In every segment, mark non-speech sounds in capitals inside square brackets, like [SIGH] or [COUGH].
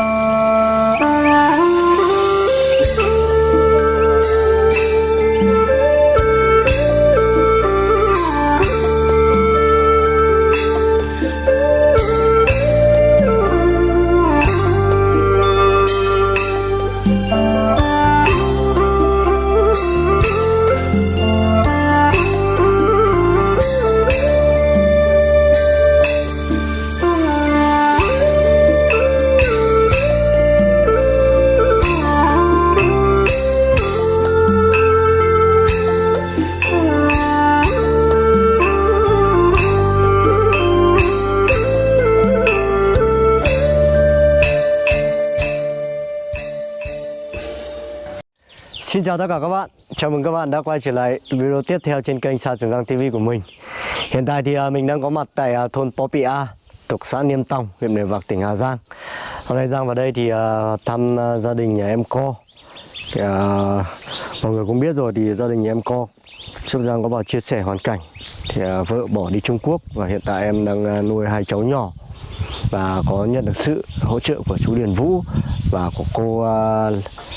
Xin chào tất cả các bạn, chào mừng các bạn đã quay trở lại video tiếp theo trên kênh Sa Trường Giang TV của mình. Hiện tại thì à, mình đang có mặt tại à, thôn Popia A, thuộc xã Niêm Tòng, huyện Mèo Vạc, tỉnh Hà Giang. Hôm nay Giang vào đây thì à, thăm gia đình nhà em Co thì, Mọi người cũng biết rồi thì gia đình nhà em Co Trước Giang có vào chia sẻ hoàn cảnh. Thì vợ bỏ đi Trung Quốc và hiện tại em đang nuôi hai cháu nhỏ và có nhận được sự hỗ trợ của chú Điền Vũ và của cô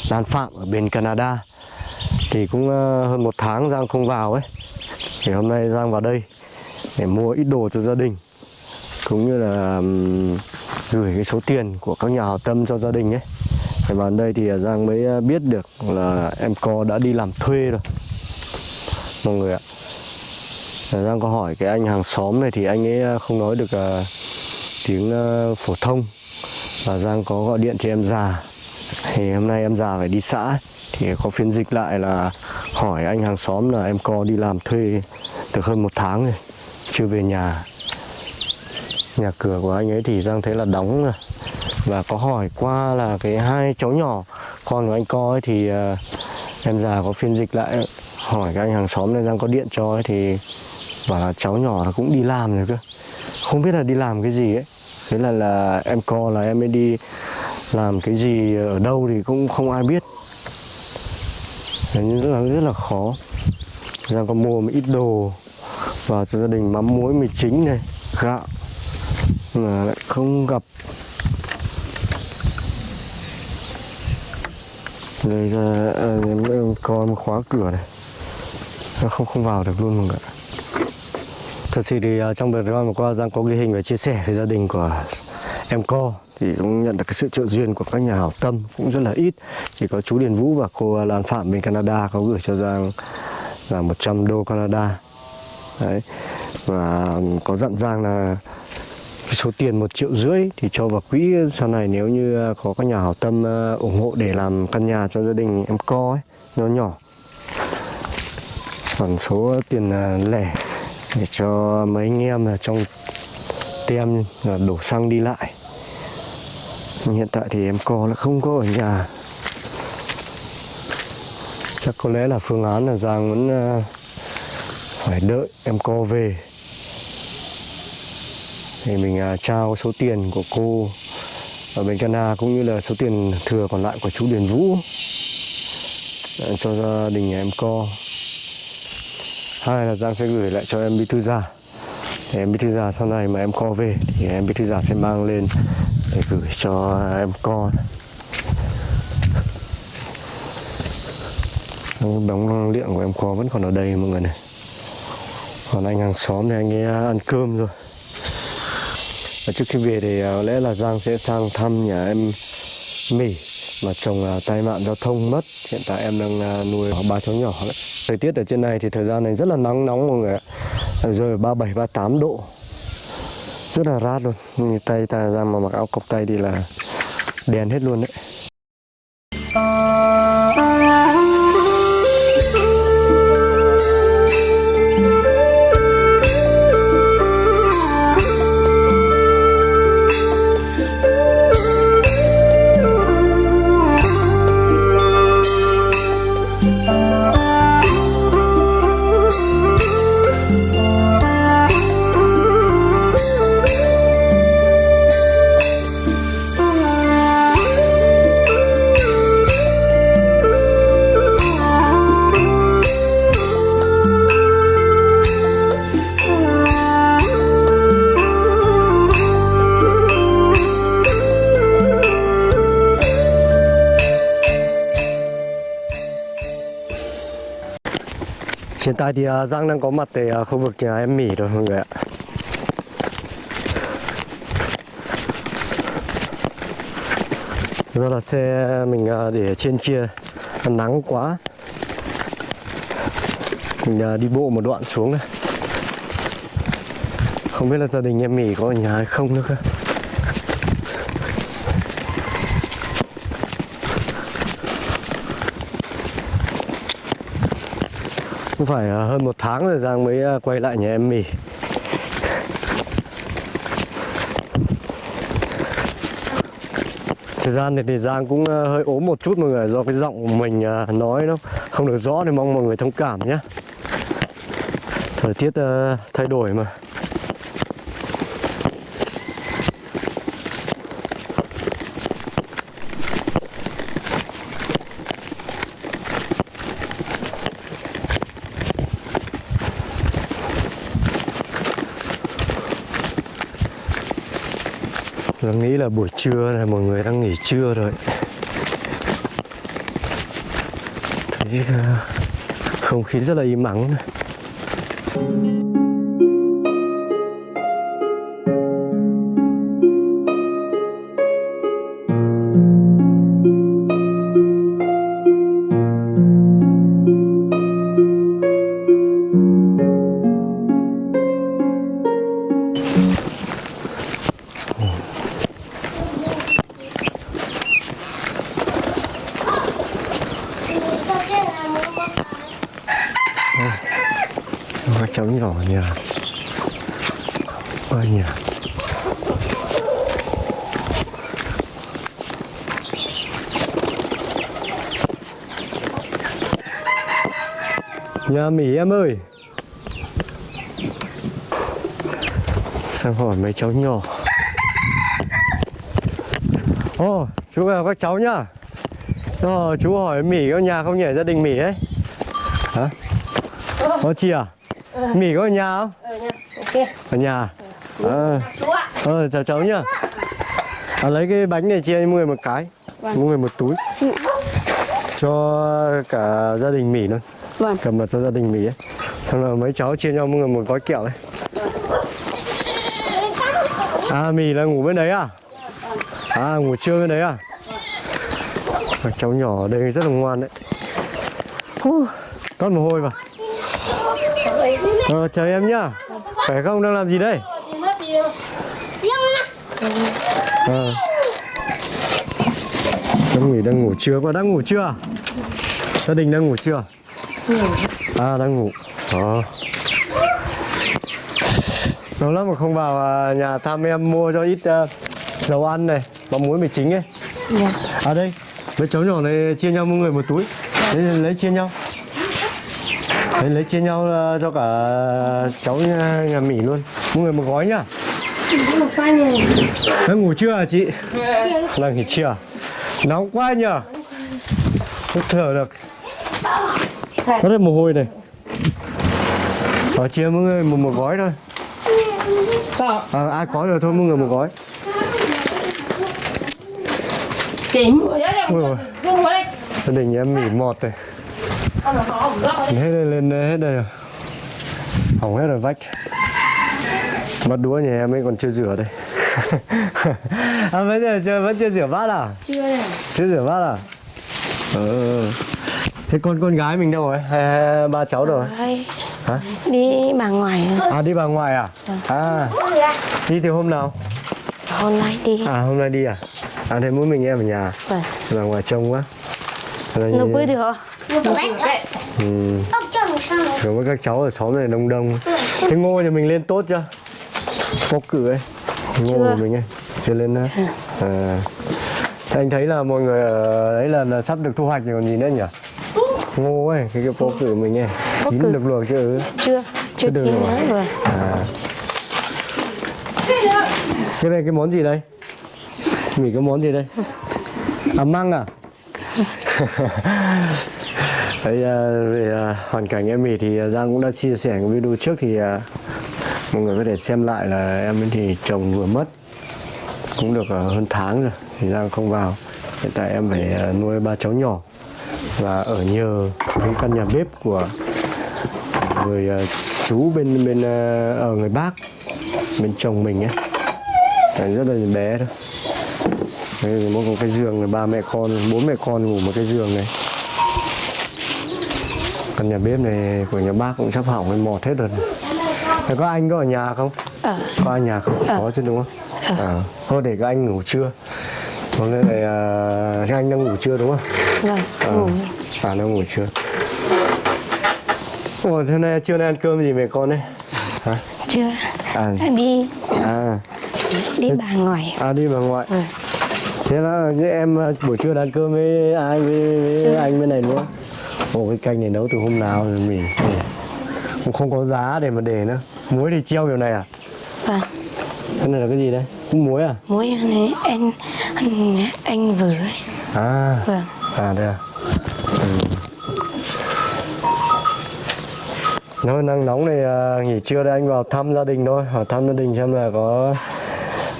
Lan Phạm ở bên Canada thì cũng ờ, hơn một tháng Giang không vào ấy. Thì hôm nay Giang vào đây để mua ít đồ cho gia đình, cũng như là gửi cái số tiền của các nhà hảo tâm cho gia đình ấy. Thì vào đây thì ờ, Giang mới ờ, biết được là em co đã đi làm thuê rồi. Mọi người ạ. Giang có hỏi cái anh hàng xóm này thì anh ấy không nói được tiếng phổ thông. Và Giang có gọi điện cho em già. Thì hôm nay em già phải đi xã thì có phiên dịch lại là hỏi anh hàng xóm là em co đi làm thuê được hơn một tháng rồi chưa về nhà. Nhà cửa của anh ấy thì giang thấy là đóng rồi. Và có hỏi qua là cái hai cháu nhỏ con của anh co ấy thì uh, em già có phiên dịch lại. Hỏi cái anh hàng xóm này giang có điện cho ấy thì bảo là cháu nhỏ là cũng đi làm rồi cơ. Không biết là đi làm cái gì ấy. Thế là là em co là em mới đi làm cái gì ở đâu thì cũng không ai biết rất là rất là khó. Giang có mua một ít đồ vào cho gia đình mắm muối mì chính này gạo mà lại không gặp. Đây ra à, con khóa cửa này. Nó không không vào được luôn mọi người thật sự thì à, trong đợt vừa qua giang có ghi hình và chia sẻ với gia đình của em co thì cũng nhận được cái sự trợ duyên của các nhà hảo tâm cũng rất là ít. Chỉ có chú Điền Vũ và cô Lan Phạm bên Canada có gửi cho Giang là 100 đô Canada. Đấy. Và có dặn Giang là cái số tiền một triệu rưỡi thì cho vào quỹ sau này nếu như có các nhà hảo tâm ờ, ủng hộ để làm căn nhà cho gia đình em co ấy, nhỏ nhỏ. Còn số tiền ờ, lẻ để cho mấy anh em ờ, là trong tem đổ xăng đi lại hiện tại thì em co là không có ở nhà. Chắc có lẽ là phương án là giang vẫn ờ, phải đợi em co về. Thì mình ờ, trao số tiền của cô ở bên Canada cũng như là số tiền thừa còn lại của chú Điền Vũ. Ờ, cho gia đình nhà em co. Hai là Giang sẽ gửi lại cho em Bí Thư Già thì em Bí Thư Già sau này mà em co về thì em Bí Thư Già sẽ mang lên để gửi cho em con. Đóng năng lượng của em con vẫn còn ở đây, mọi người này. Còn anh hàng xóm thì anh ấy à, ăn cơm rồi. Và trước khi về thì à, có lẽ là Giang sẽ sang thăm nhà em Mỹ mà chồng là tai nạn giao thông mất. Hiện tại em đang à, nuôi ba cháu nhỏ. Đấy. thời tiết ở trên này thì thời gian này rất là nắng nóng, mọi người ạ. Rơi ba bảy, ba tám độ rất là rát luôn. Như tay ta ra mà mặc áo cộc tay đi là đèn hết luôn đấy. Hiện tại thì à, Giang đang có mặt tại à, khu vực nhà em Mỹ rồi mọi người ạ. Do là xe mình à, để trên kia nắng quá. Mình đi bộ một đoạn xuống này. Không biết là gia đình em Mỹ có ở nhà hay không nữa cơ. Cũng phải à, hơn một tháng rồi Giang mới à, quay lại nhà em mì Thời gian này thì Giang cũng à, hơi ốm một chút mọi người, do cái giọng của mình nói nó không được rõ thì mong mọi người thông cảm nhé. Thời tiết thay đổi mà. Tôi nghĩ là buổi trưa này mọi người đang nghỉ trưa rồi Thấy ờ, không khí rất là im ắng này. Cháu nhỏ ở nhà Ở nhà Nhà Mỹ em ơi. Sang hỏi mấy cháu nhỏ. Ồ, chú vào các cháu nhá. Ờ, chú hỏi Mỹ có nhà không nhỉ, gia đình Mỹ ấy. Hả? Có chị à? Mỹ có ở nhà không? Ờ nha, ok. Ở nhà à. Chú ạ. Ờ, chào cháu nhá à, Lấy cái bánh này chia mọi người một cái Vâng. Mọi người một túi Chị. Cho cả gia đình Mỹ luôn Vâng. Cầm mặt cho gia đình Mỹ ấy Xong là mấy cháu chia nhau mọi người một gói kẹo ấy À Mỹ là ngủ bên đấy à? À ngủ trưa bên đấy à? Các cháu nhỏ ở đây rất là ngoan đấy Toát mồ hôi vào Ờ, chào em nhá Khỏe không? Đang làm gì đây? Ờ. Cháu Mỹ đang ngủ trưa, con đang ngủ chưa? à? Gia đình đang ngủ chưa? À, đang ngủ Ờ. Lâu lắm mà không vào à, nhà thăm em mua cho ít à, dầu ăn này Và muối mì chính ấy Dạ. À đây, mấy cháu nhỏ này chia nhau mỗi người một túi Lấy, lấy chia nhau Lấy, lấy chia nhau à, cho cả cháu nhà, Mỹ luôn. Mỗi người một gói nhá. Đang ngủ chưa hả chị? Đang nghỉ trưa à? Nóng quá nhờ Không thở được. Có thêm mồ hôi này. Ở chia mỗi người một, một gói thôi. À, Ai có rồi thôi mỗi người một gói. Đó. Ui đây. Gia đình em mỉ mọt này Hết đây, lên hết đây rồi Hỏng hết rồi vách Bắt đũa nhà em ấy còn chưa rửa đây [LAUGHS] à, bây giờ chưa, vẫn chưa rửa bát à? Chưa này. Chưa rửa bát à? Ờ. Thế con con gái mình đâu rồi? Hai, ba cháu đâu rồi? Hả? Đi bà ngoài rồi. À đi bà ngoài à? À đi từ hôm nào? Hôm nay đi. À hôm nay đi à? À thế mỗi mình em ở nhà Vâng. Bà ngoài trông quá Nó bơi được? Ừ. Rồi với các cháu ở xóm này đông đông Thế ngô nhà mình lên tốt chưa? Bốc cử ấy Ngô Chưa. của mình ấy Chưa lên nữa à. Thế anh thấy là mọi người ở đấy là, là sắp được thu hoạch rồi còn gì nữa nhỉ? Ngô ấy, cái cái bốc cử của mình ấy Bốc Chín cử. được luộc chưa? Chưa. Chưa chín rồi. nữa rồi. À. Cái này cái món gì đây? Mỉ cái món gì đây? À măng à? [LAUGHS] Đấy, ờ, về ờ, hoàn cảnh em Mì thì ờ, Giang cũng đã chia sẻ cái video trước thì mọi người có thể xem lại là em thì chồng vừa mất cũng được hơn tháng rồi thì Giang không vào. Hiện tại em phải nuôi ba cháu nhỏ và ở nhờ cái căn nhà bếp của người chú bên bên ở người bác bên chồng mình ấy. Đấy, rất là bé thôi. Đây mỗi một cái giường là ba mẹ con bốn mẹ con ngủ một cái giường này còn nhà bếp này của nhà bác cũng sắp hỏng hay mọt hết rồi Thế có anh có ở nhà không? Ở. có ở nhà không? Có chứ đúng không? À thôi để các anh ngủ trưa. Còn đây này à, anh đang ngủ trưa đúng không? Vâng, à, ngủ. à đang ngủ trưa. Ủa, thế nay trưa nay ăn cơm gì mẹ con đấy? Hả? Chưa. à. Đi. À. Đi bà ngoài. à đi bà ngoại. Ừ. thế là em à, buổi trưa ăn cơm với ai với, với Chưa. anh bên này nữa ồ cái canh này nấu từ hôm nào rồi mì mì. cũng không có giá để mà để nữa muối thì treo kiểu này à Vâng. cái này là cái gì đấy cũng muối à Muối này anh anh anh vừa đấy. à Vâng. à đây à ừ. nắng nóng này à, nghỉ trưa đây anh vào thăm gia đình thôi hỏi thăm gia đình xem là có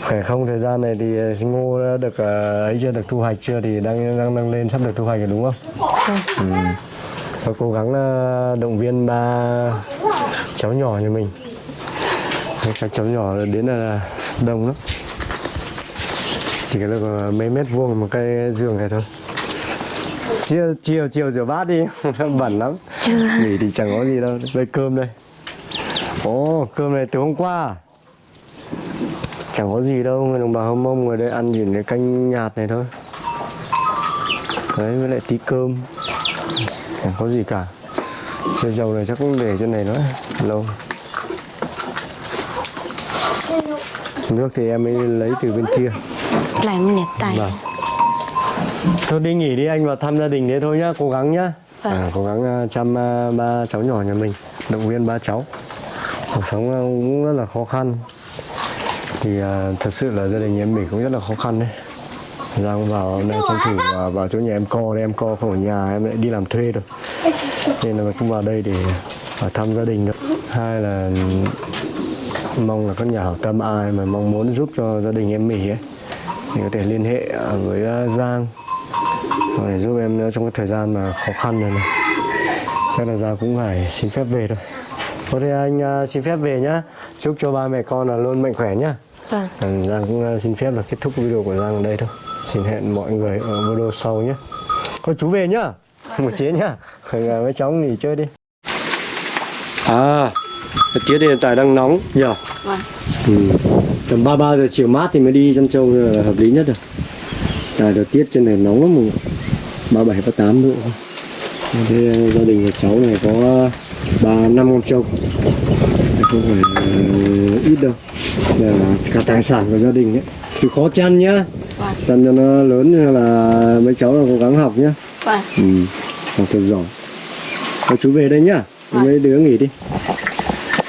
khỏe không thời gian này thì à, ngô đã được à, ấy chưa được thu hoạch chưa thì đang đang đang lên sắp được thu hoạch rồi đúng không Vâng. ừ. Và cố gắng à, động viên ba cháu nhỏ nhà mình. Các cháu nhỏ đến là đông lắm. Chỉ có được mấy mét vuông một cái giường này thôi. Chiều chiều chiều rửa bát đi. [LAUGHS] Bẩn lắm. Nghỉ thì chẳng có gì đâu. Đây cơm đây. Ồ cơm này từ hôm qua. Chẳng có gì đâu người đồng bào hâm mông người đây ăn chỉ cái canh nhạt này thôi. Đấy với lại tí cơm chẳng có gì cả Xe dầu này chắc cũng để trên này nữa lâu nước thì em mới lấy từ bên kia mình nhặt tay. Vâng. Thôi đi nghỉ đi anh vào thăm gia đình thế thôi nhá, cố gắng nhá. Vâng. À, cố gắng à, chăm à, ba cháu nhỏ nhà mình, động viên ba cháu. Cuộc sống à, cũng rất là khó khăn. Thì à, thật sự là gia đình em mình cũng rất là khó khăn đấy. Giang vào đây tranh thủ vào, vào chỗ nhà em co, em co không ở nhà em lại đi làm thuê rồi. Nên là cũng vào đây để vào thăm gia đình thôi. Hai là mong là các nhà hảo tâm ai mà mong muốn giúp cho gia đình em Mỹ ấy thì có thể liên hệ à, với à, Giang để giúp em trong cái thời gian mà khó khăn này, này. chắc là Giang cũng phải xin phép về thôi Thôi thì anh à, xin phép về nhá chúc cho ba mẹ con là luôn mạnh khỏe nhá Vâng. à, Giang cũng à, xin phép là kết thúc video của Giang ở đây thôi xin hẹn mọi người ở video sau nhé thôi chú về nhá một chế nhá à, mấy cháu nghỉ chơi đi à tiết hiện tại đang nóng nhờ Vâng. Ừ. Tầm 33 giờ chiều mát thì mới đi chăn trâu là hợp lý nhất rồi. Tại thời tiết trên này nóng lắm mà 37 38 độ. Thế gia đình của cháu này có ba năm con trâu. Không phải uh, ít đâu. Là cả tài sản của gia đình ấy. Thì khó chăn nhá. Chăn cho nó lớn là mấy cháu là cố gắng học nhá. Vâng. Ừ. Học thật giỏi. Thôi chú về đây nhá. Vâng. Mấy đứa nghỉ đi.